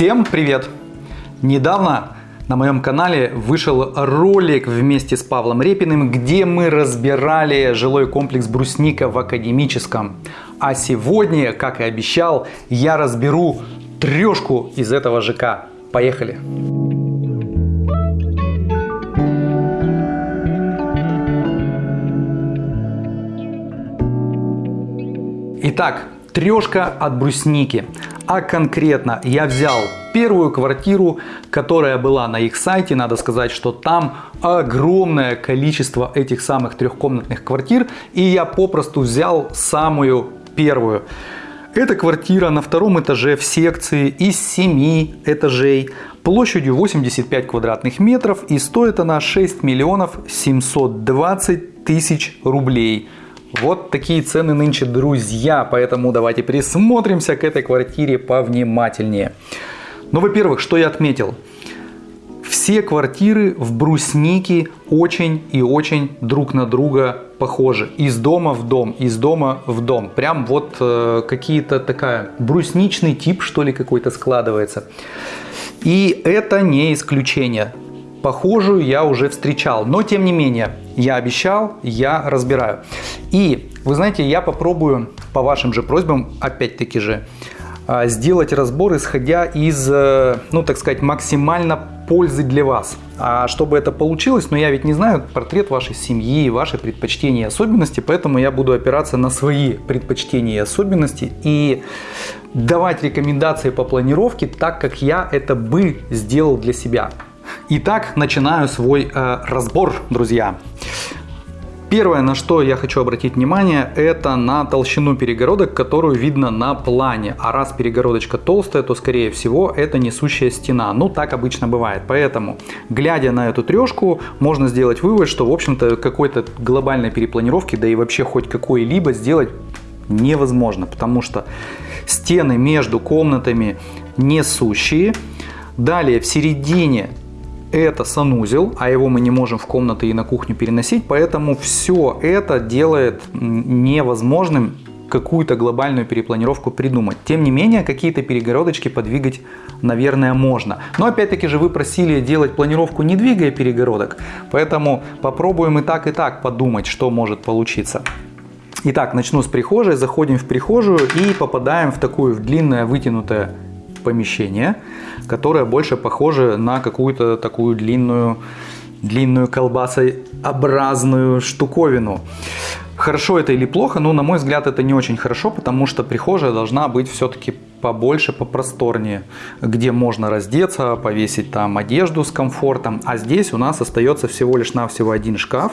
Всем привет! Недавно на моем канале вышел ролик вместе с Павлом Репиным, где мы разбирали жилой комплекс Брусника в Академическом. А сегодня, как и обещал, я разберу трешку из этого ЖК. Поехали! Итак, трешка от брусники. А конкретно я взял первую квартиру, которая была на их сайте. Надо сказать, что там огромное количество этих самых трехкомнатных квартир. И я попросту взял самую первую. Эта квартира на втором этаже в секции из 7 этажей площадью 85 квадратных метров и стоит она 6 миллионов 720 тысяч рублей. Вот такие цены нынче, друзья, поэтому давайте присмотримся к этой квартире повнимательнее. Ну, во-первых, что я отметил? Все квартиры в бруснике очень и очень друг на друга похожи. Из дома в дом, из дома в дом. Прям вот э, какие-то такая брусничный тип, что ли, какой-то складывается. И это не исключение. Похожую я уже встречал, но тем не менее, я обещал, я разбираю. И вы знаете, я попробую по вашим же просьбам, опять-таки же, а, сделать разбор, исходя из, э, ну так сказать, максимально пользы для вас. А чтобы это получилось, но ну, я ведь не знаю портрет вашей семьи, ваши предпочтения и особенности, поэтому я буду опираться на свои предпочтения и особенности и давать рекомендации по планировке так, как я это бы сделал для себя. Итак, начинаю свой э, разбор, друзья. Первое, на что я хочу обратить внимание, это на толщину перегородок, которую видно на плане. А раз перегородочка толстая, то скорее всего это несущая стена. Ну так обычно бывает. Поэтому, глядя на эту трешку, можно сделать вывод, что в общем-то какой-то глобальной перепланировки, да и вообще хоть какой-либо сделать невозможно. Потому что стены между комнатами несущие. Далее в середине это санузел, а его мы не можем в комнаты и на кухню переносить, поэтому все это делает невозможным какую-то глобальную перепланировку придумать. Тем не менее, какие-то перегородочки подвигать, наверное, можно. Но опять-таки же вы просили делать планировку не двигая перегородок, поэтому попробуем и так, и так подумать, что может получиться. Итак, начну с прихожей, заходим в прихожую и попадаем в такую в длинное вытянутое помещение, которое больше похоже на какую-то такую длинную, длинную колбасообразную штуковину. Хорошо это или плохо, но на мой взгляд это не очень хорошо, потому что прихожая должна быть все-таки побольше, попросторнее, где можно раздеться, повесить там одежду с комфортом, а здесь у нас остается всего лишь навсего один шкаф,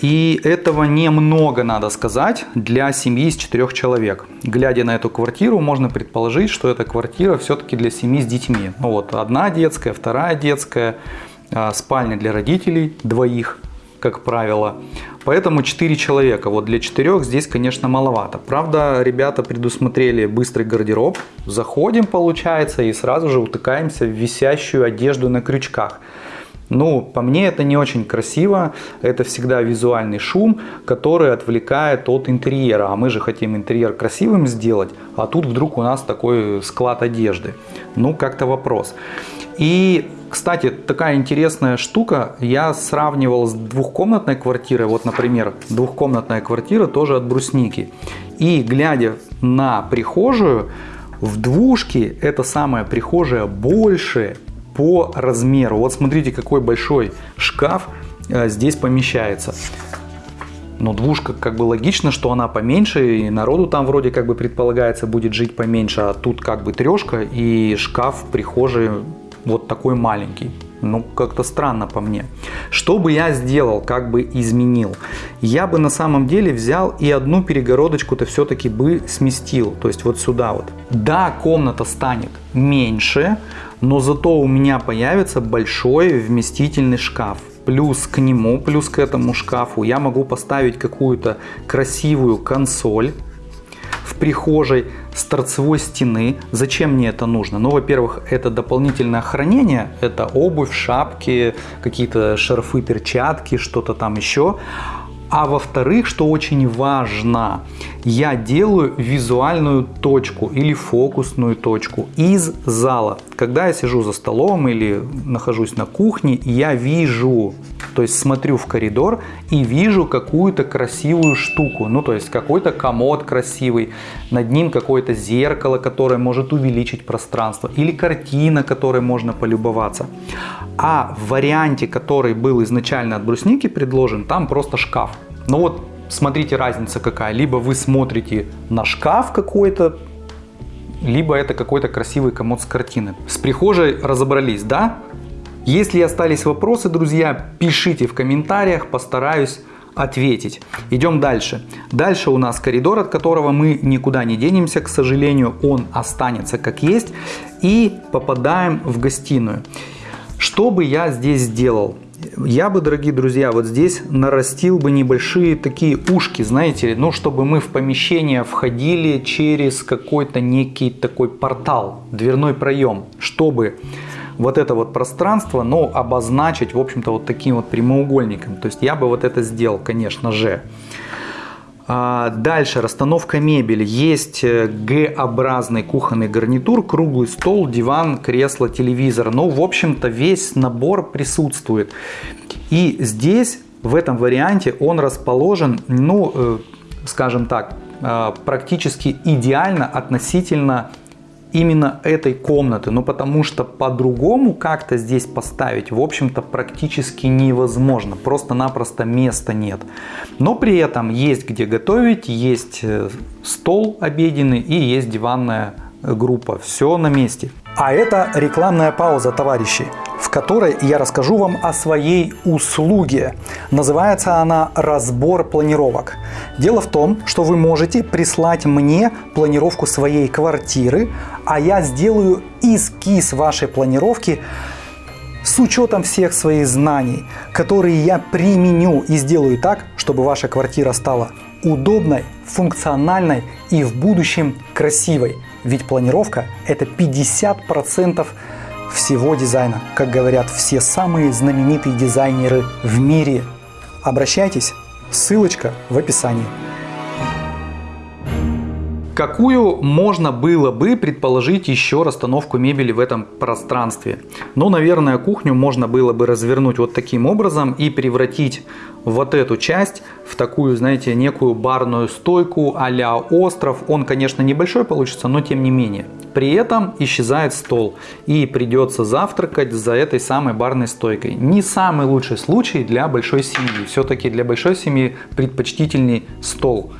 и этого немного, надо сказать, для семьи из четырех человек. Глядя на эту квартиру, можно предположить, что эта квартира все-таки для семьи с детьми. Ну вот, одна детская, вторая детская, а, спальня для родителей, двоих, как правило. Поэтому 4 человека. Вот для 4 здесь, конечно, маловато. Правда, ребята предусмотрели быстрый гардероб. Заходим, получается, и сразу же утыкаемся в висящую одежду на крючках. Ну, по мне это не очень красиво, это всегда визуальный шум, который отвлекает от интерьера, а мы же хотим интерьер красивым сделать, а тут вдруг у нас такой склад одежды. Ну, как-то вопрос. И, кстати, такая интересная штука, я сравнивал с двухкомнатной квартирой, вот, например, двухкомнатная квартира тоже от брусники, и глядя на прихожую, в двушке эта самая прихожая больше по размеру. Вот смотрите, какой большой шкаф э, здесь помещается. Но двушка как бы логично, что она поменьше, и народу там вроде как бы предполагается будет жить поменьше, а тут как бы трешка и шкаф в прихожей вот такой маленький. Ну, как-то странно по мне. Что бы я сделал, как бы изменил? Я бы на самом деле взял и одну перегородочку-то все-таки бы сместил. То есть вот сюда вот. Да, комната станет меньше, но зато у меня появится большой вместительный шкаф. Плюс к нему, плюс к этому шкафу я могу поставить какую-то красивую консоль в прихожей с торцевой стены. Зачем мне это нужно? Ну, во-первых, это дополнительное хранение, это обувь, шапки, какие-то шарфы, перчатки, что-то там еще. А во-вторых, что очень важно, я делаю визуальную точку или фокусную точку из зала. Когда я сижу за столом или нахожусь на кухне, я вижу, то есть смотрю в коридор и вижу какую-то красивую штуку. Ну, то есть какой-то комод красивый, над ним какое-то зеркало, которое может увеличить пространство, или картина, которой можно полюбоваться. А в варианте, который был изначально от брусники предложен, там просто шкаф. Но вот смотрите разница какая. Либо вы смотрите на шкаф какой-то, либо это какой-то красивый комод с картины. С прихожей разобрались, да? Если остались вопросы, друзья, пишите в комментариях, постараюсь ответить. Идем дальше. Дальше у нас коридор, от которого мы никуда не денемся, к сожалению, он останется как есть. И попадаем в гостиную. Что бы я здесь сделал? Я бы, дорогие друзья, вот здесь нарастил бы небольшие такие ушки, знаете, ну, чтобы мы в помещение входили через какой-то некий такой портал, дверной проем, чтобы вот это вот пространство, ну, обозначить, в общем-то, вот таким вот прямоугольником. То есть я бы вот это сделал, конечно же. А, дальше расстановка мебели. Есть э, Г-образный кухонный гарнитур, круглый стол, диван, кресло, телевизор. Ну, в общем-то, весь набор присутствует. И здесь, в этом варианте, он расположен, ну, э, скажем так, э, практически идеально относительно именно этой комнаты, ну потому что по-другому как-то здесь поставить, в общем-то, практически невозможно, просто-напросто места нет. Но при этом есть где готовить, есть э, стол обеденный и есть диванная группа, все на месте. А это рекламная пауза, товарищи в которой я расскажу вам о своей услуге. Называется она «Разбор планировок». Дело в том, что вы можете прислать мне планировку своей квартиры, а я сделаю эскиз вашей планировки с учетом всех своих знаний, которые я применю и сделаю так, чтобы ваша квартира стала удобной, функциональной и в будущем красивой. Ведь планировка – это 50% всего дизайна, как говорят все самые знаменитые дизайнеры в мире. Обращайтесь, ссылочка в описании. Какую можно было бы предположить еще расстановку мебели в этом пространстве? Ну, наверное, кухню можно было бы развернуть вот таким образом и превратить вот эту часть в такую, знаете, некую барную стойку а остров. Он, конечно, небольшой получится, но тем не менее. При этом исчезает стол и придется завтракать за этой самой барной стойкой. Не самый лучший случай для большой семьи. Все-таки для большой семьи предпочтительней стол.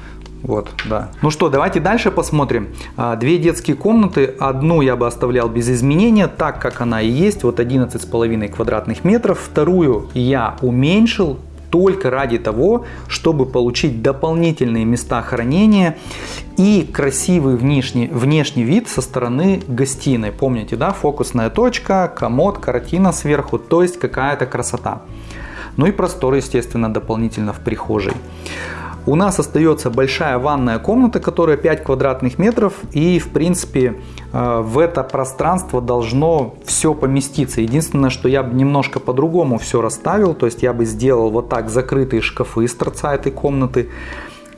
Вот, да. Ну что, давайте дальше посмотрим. А, две детские комнаты. Одну я бы оставлял без изменения, так как она и есть. Вот 11,5 квадратных метров. Вторую я уменьшил только ради того, чтобы получить дополнительные места хранения и красивый внешний, внешний вид со стороны гостиной. Помните, да, фокусная точка, комод, картина сверху, то есть какая-то красота. Ну и простор, естественно, дополнительно в прихожей. У нас остается большая ванная комната, которая 5 квадратных метров. И в принципе э, в это пространство должно все поместиться. Единственное, что я бы немножко по-другому все расставил. То есть я бы сделал вот так закрытые шкафы из торца этой комнаты.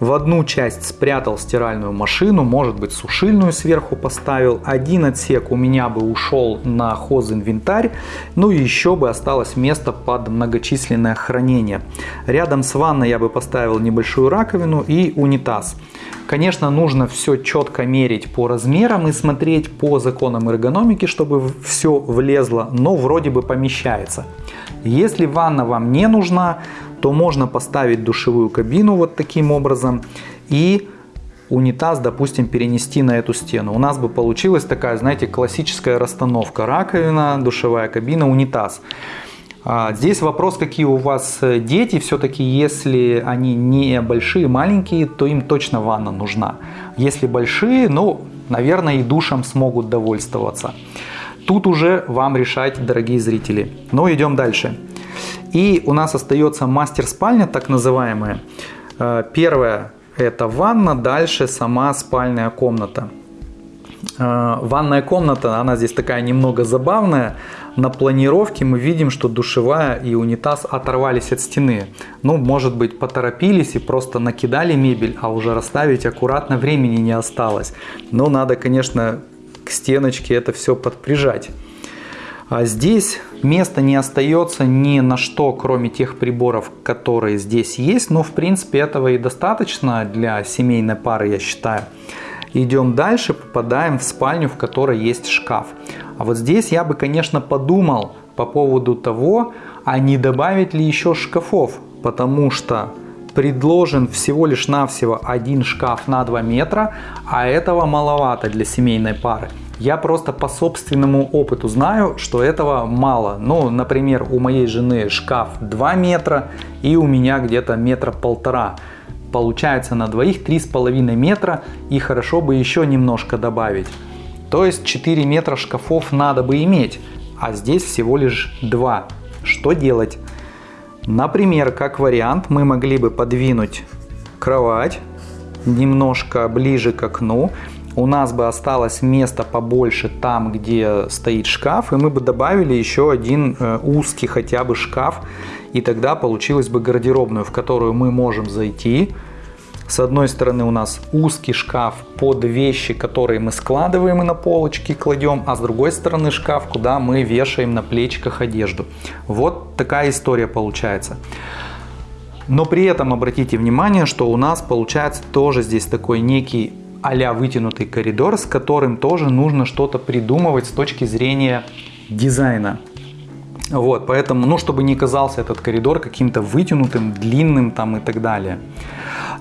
В одну часть спрятал стиральную машину, может быть сушильную сверху поставил. Один отсек у меня бы ушел на хозинвентарь, ну и еще бы осталось место под многочисленное хранение. Рядом с ванной я бы поставил небольшую раковину и унитаз. Конечно, нужно все четко мерить по размерам и смотреть по законам эргономики, чтобы все влезло, но вроде бы помещается. Если ванна вам не нужна, то можно поставить душевую кабину вот таким образом и унитаз, допустим, перенести на эту стену. У нас бы получилась такая, знаете, классическая расстановка. Раковина, душевая кабина, унитаз. А, здесь вопрос, какие у вас э, дети. Все-таки, если они не большие, маленькие, то им точно ванна нужна. Если большие, ну, наверное, и душем смогут довольствоваться. Тут уже вам решать, дорогие зрители. Но идем дальше. И у нас остается мастер-спальня, так называемая. Э, первая это ванна, дальше сама спальная комната. Э, ванная комната, она здесь такая немного забавная. На планировке мы видим, что душевая и унитаз оторвались от стены. Ну, может быть, поторопились и просто накидали мебель, а уже расставить аккуратно времени не осталось. Но надо, конечно, к стеночке это все подприжать. А здесь места не остается ни на что, кроме тех приборов, которые здесь есть. Но, в принципе, этого и достаточно для семейной пары, я считаю. Идем дальше, попадаем в спальню, в которой есть шкаф. А вот здесь я бы, конечно, подумал по поводу того, а не добавить ли еще шкафов, потому что предложен всего лишь навсего один шкаф на 2 метра, а этого маловато для семейной пары. Я просто по собственному опыту знаю, что этого мало. Ну, например, у моей жены шкаф 2 метра и у меня где-то метра полтора. Получается на двоих 3,5 метра и хорошо бы еще немножко добавить. То есть 4 метра шкафов надо бы иметь, а здесь всего лишь 2. Что делать? Например, как вариант, мы могли бы подвинуть кровать немножко ближе к окну. У нас бы осталось место побольше там, где стоит шкаф, и мы бы добавили еще один э, узкий хотя бы шкаф и тогда получилась бы гардеробную, в которую мы можем зайти. С одной стороны у нас узкий шкаф под вещи, которые мы складываем и на полочки кладем, а с другой стороны шкаф, куда мы вешаем на плечиках одежду. Вот такая история получается. Но при этом обратите внимание, что у нас получается тоже здесь такой некий а вытянутый коридор, с которым тоже нужно что-то придумывать с точки зрения дизайна. Вот, поэтому, ну, чтобы не казался этот коридор каким-то вытянутым, длинным там и так далее.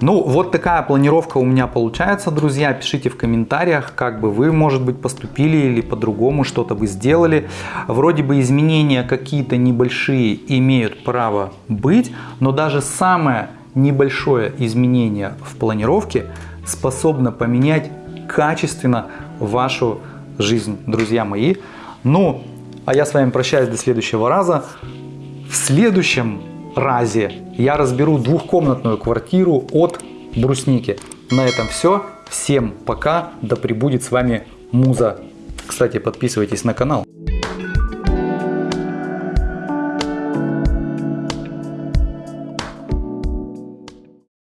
Ну, вот такая планировка у меня получается, друзья. Пишите в комментариях, как бы вы, может быть, поступили или по-другому что-то бы сделали. Вроде бы изменения какие-то небольшие имеют право быть, но даже самое небольшое изменение в планировке способно поменять качественно вашу жизнь, друзья мои. Ну, а я с вами прощаюсь до следующего раза. В следующем разе я разберу двухкомнатную квартиру от брусники. На этом все. Всем пока. Да пребудет с вами Муза. Кстати, подписывайтесь на канал.